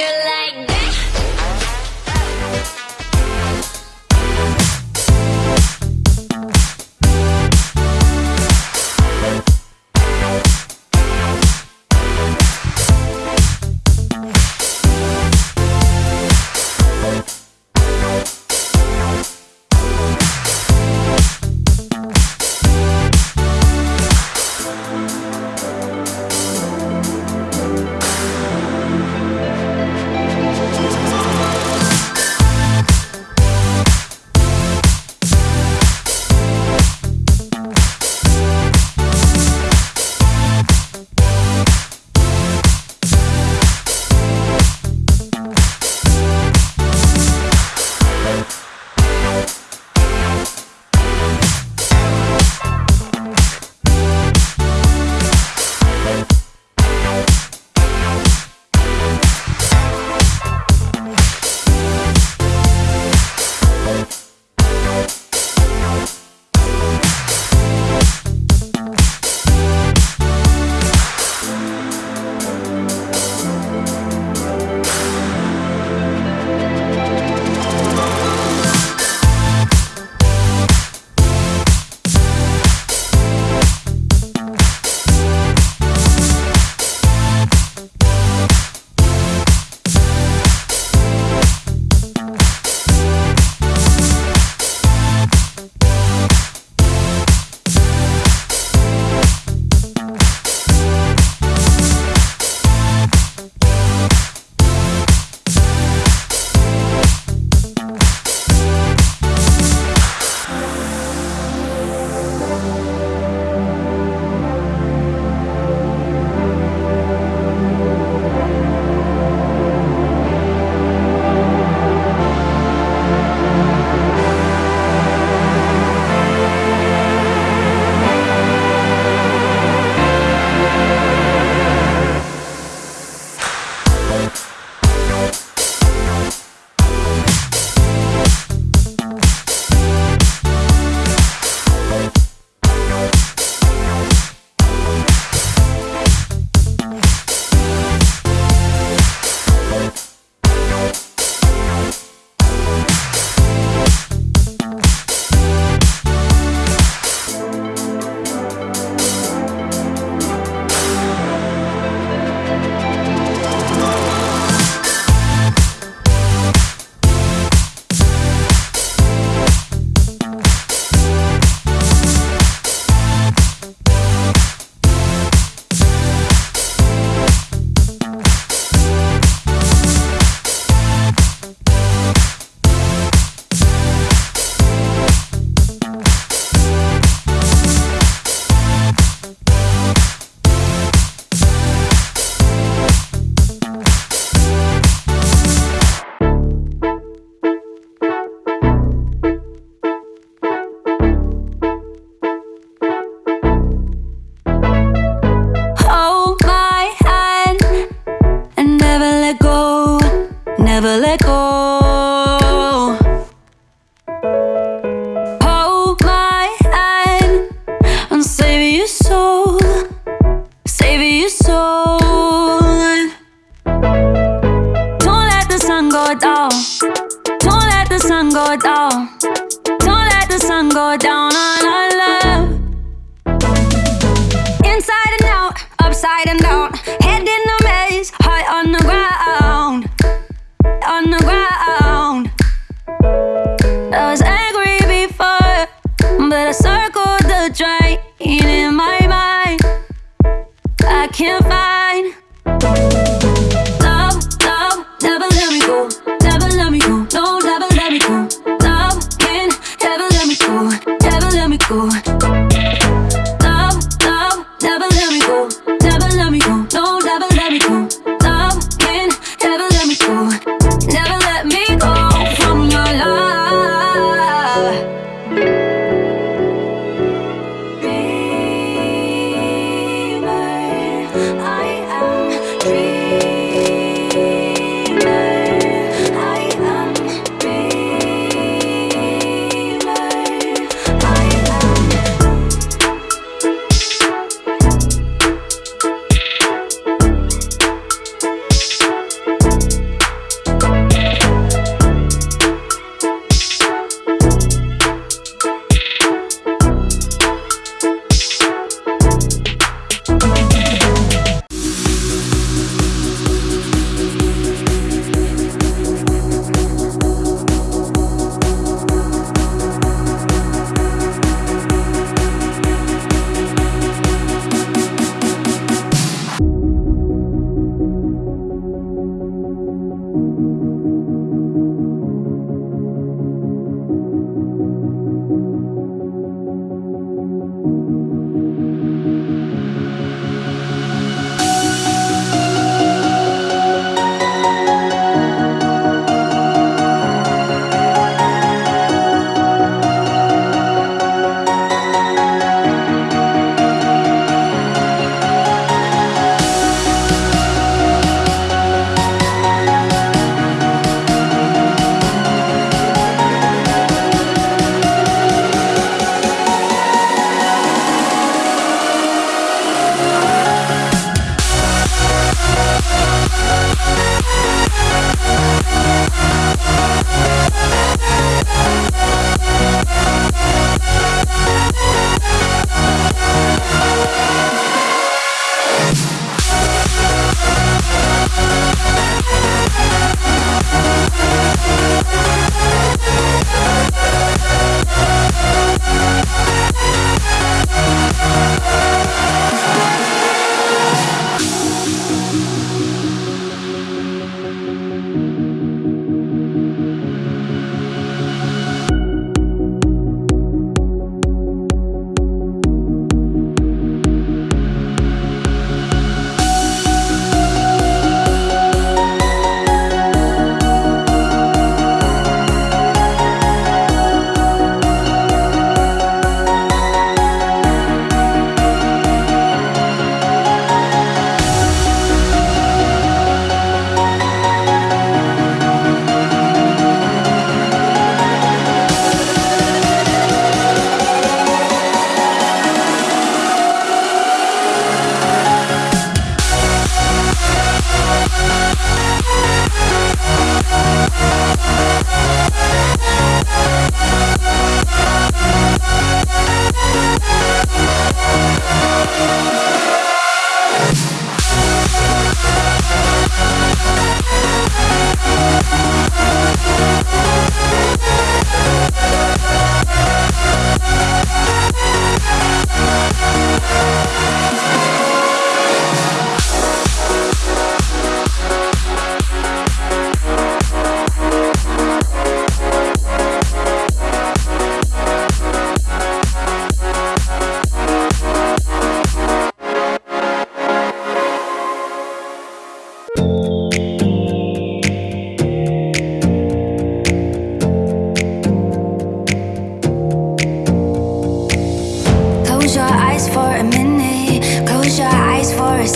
your life. down. Don't let the sun go down. Don't let the sun go down on our love. Inside and out, upside and down. Head in a maze, heart on the ground.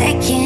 second.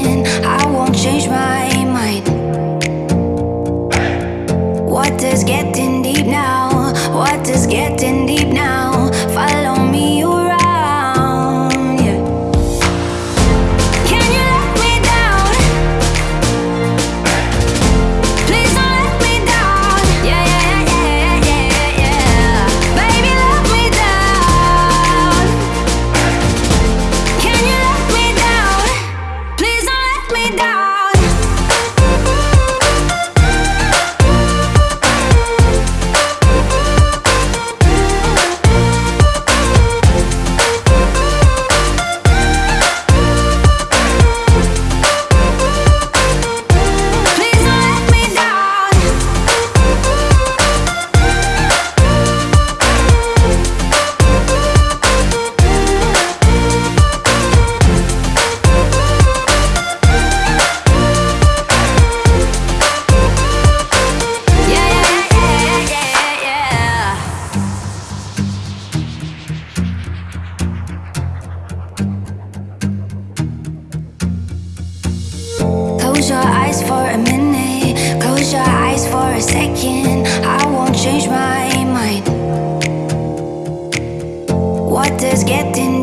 getting